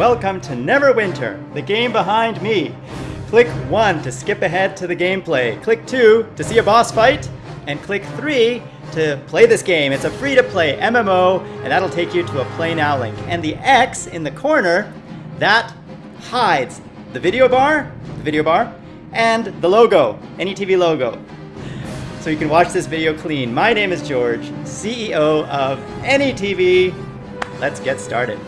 Welcome to Neverwinter, the game behind me. Click 1 to skip ahead to the gameplay, click 2 to see a boss fight, and click 3 to play this game. It's a free to play MMO, and that'll take you to a Play Now link. And the X in the corner, that hides the video bar, the video bar, and the logo, AnyTV logo. So you can watch this video clean. My name is George, CEO of AnyTV. Let's get started.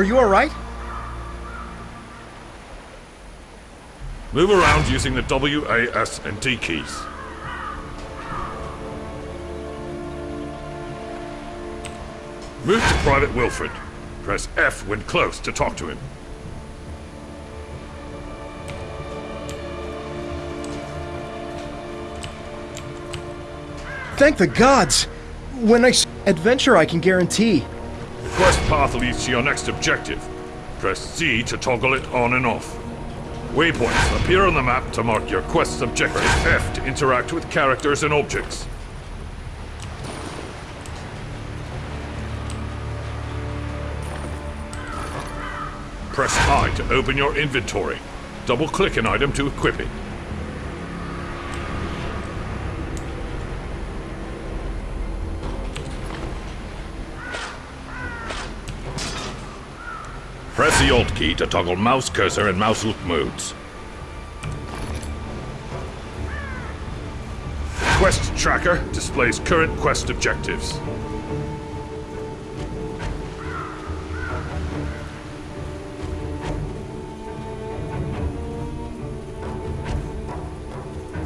Are you alright? Move around using the W, A, S, and D keys. Move to Private Wilfred. Press F when close to talk to him. Thank the gods! When I s- adventure, I can guarantee. The quest path leads to your next objective. Press Z to toggle it on and off. Waypoints appear on the map to mark your quest's objective. Press F to interact with characters and objects. Press I to open your inventory. Double-click an item to equip it. The Alt key to toggle mouse cursor and mouse look modes. Quest Tracker displays current quest objectives.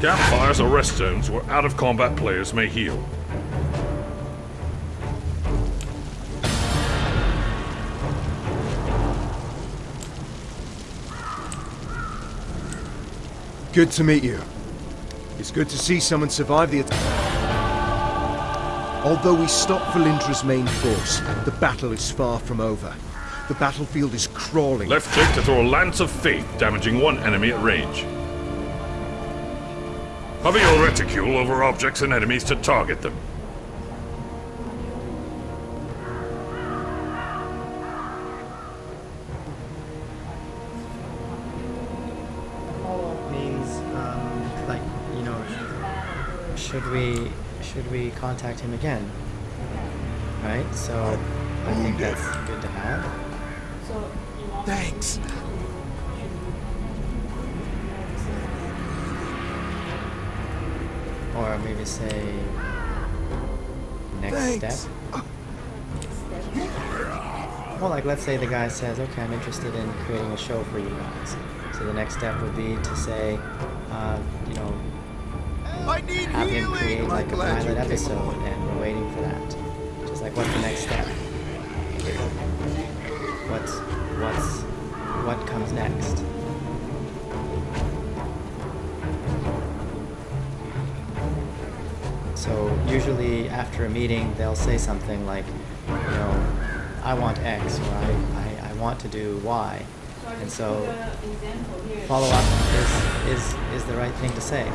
Campfires or rest zones where out-of-combat players may heal. Good to meet you. It's good to see someone survive the attack. Although we stopped Valindra's main force, the battle is far from over. The battlefield is crawling. Left click to throw a Lance of Faith, damaging one enemy at range. Hover your reticule over objects and enemies to target them. Should we should we contact him again? right? So I think that's good to have. Thanks. Or maybe say next Thanks. step. Well, like let's say the guy says, okay, I'm interested in creating a show for you guys. So the next step would be to say, uh, you know, I need have him create I'm like a pilot episode, and we're waiting for that. Just like, what's the next step? What's what's what comes next? So usually after a meeting, they'll say something like, you know, I want X or I, I, I want to do Y. And so follow up is, is, is the right thing to say.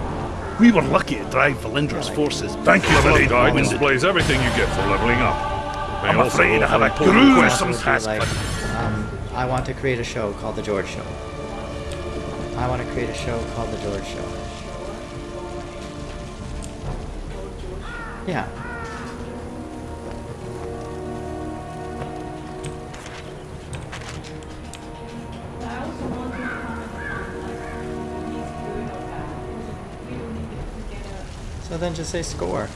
We were lucky to drive Valindra's forces. Thank you, The Bloody guide Winded. displays everything you get for leveling up. May I'm afraid I have a offer important gruesome questions. Would be task, like, um, I want to create a show called The George Show. I want to create a show called The George Show. Yeah. So then just say score.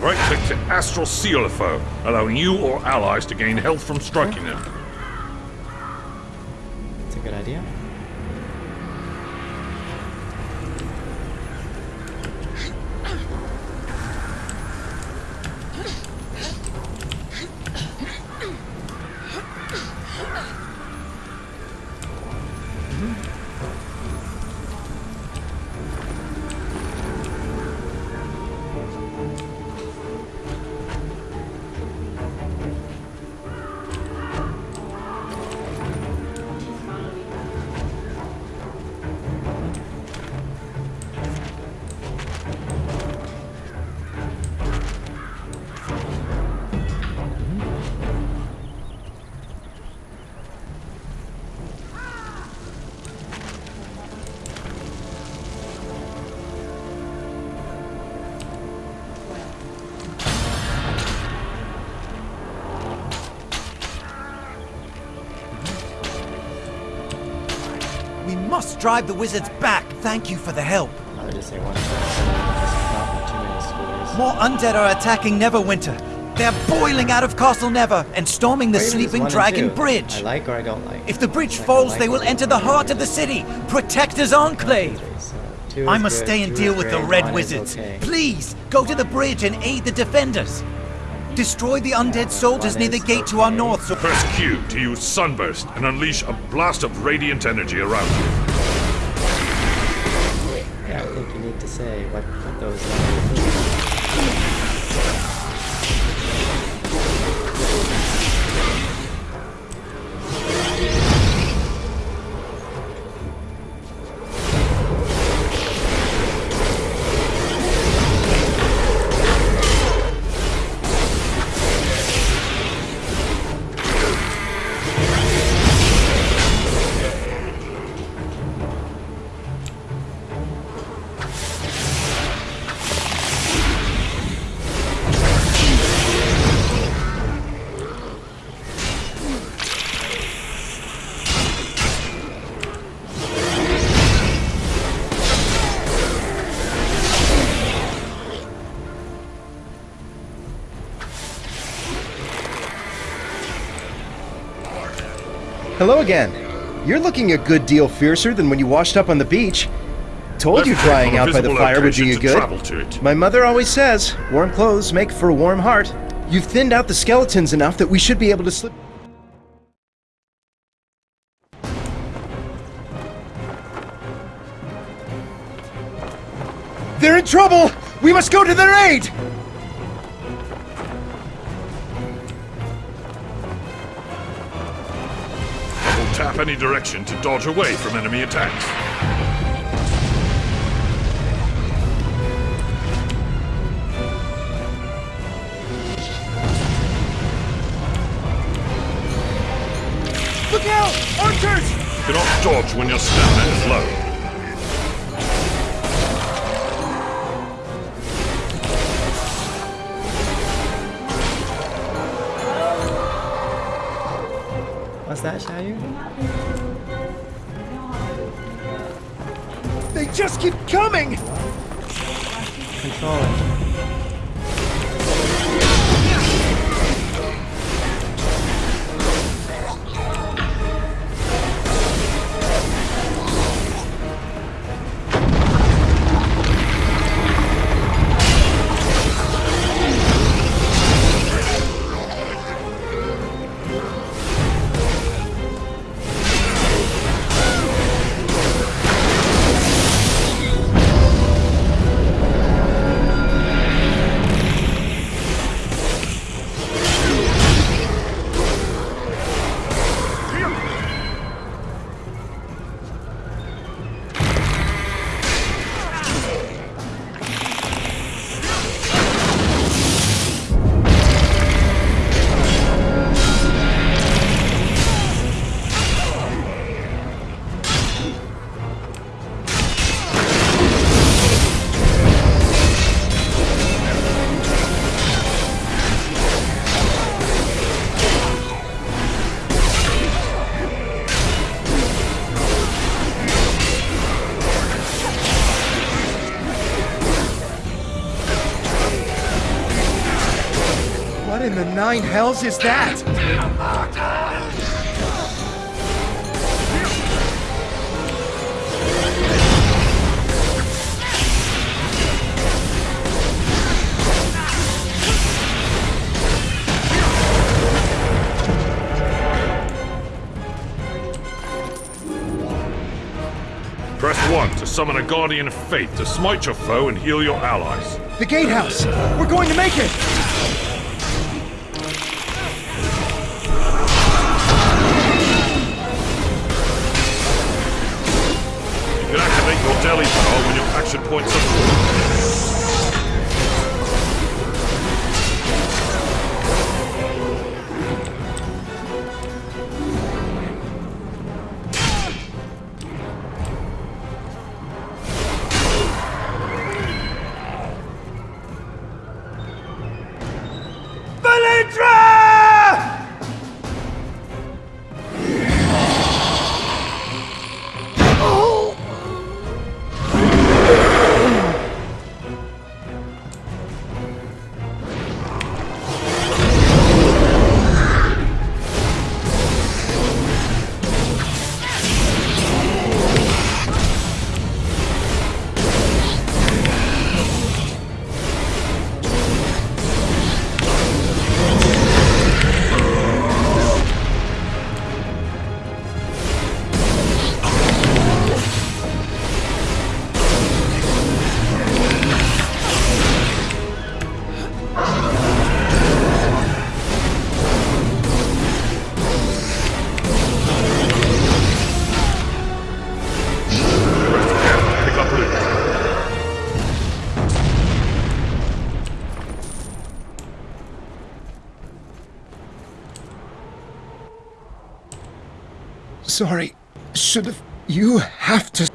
Right click to Astral Seal a foe, allowing you or allies to gain health from striking them. It's a good idea. We must drive the wizards back. Thank you for the help. I would just say one score. Just not too many scores. More undead are attacking Neverwinter. They're boiling out of Castle Never and storming the Or Sleeping Dragon. Bridge. I like or I don't like. If the bridge Like, falls, like they will enter the heart of the city. Protector's Enclave. So two I must good, stay and two deal is with the Red one Wizards. okay. Please, go to the bridge and aid the defenders. Destroy the undead soldiers near the is gate to our north so Press Q to use Sunburst and unleash a blast of radiant energy around you. Say what, what those numbers Hello again. You're looking a good deal fiercer than when you washed up on the beach. Told Let's you drying out by the fire would do you good. My mother always says, warm clothes make for a warm heart. You've thinned out the skeletons enough that we should be able to slip. They're in trouble! We must go to their aid! Tap any direction to dodge away from enemy attacks. Look out! Archers! You cannot dodge when your stamina is low. What's that, Xiaoyu? They just keep coming! Control it. What in the nine hells is that? Press 1 to summon a Guardian of Faith to smite your foe and heal your allies. The gatehouse! We're going to make it! Sorry. Should have. You have to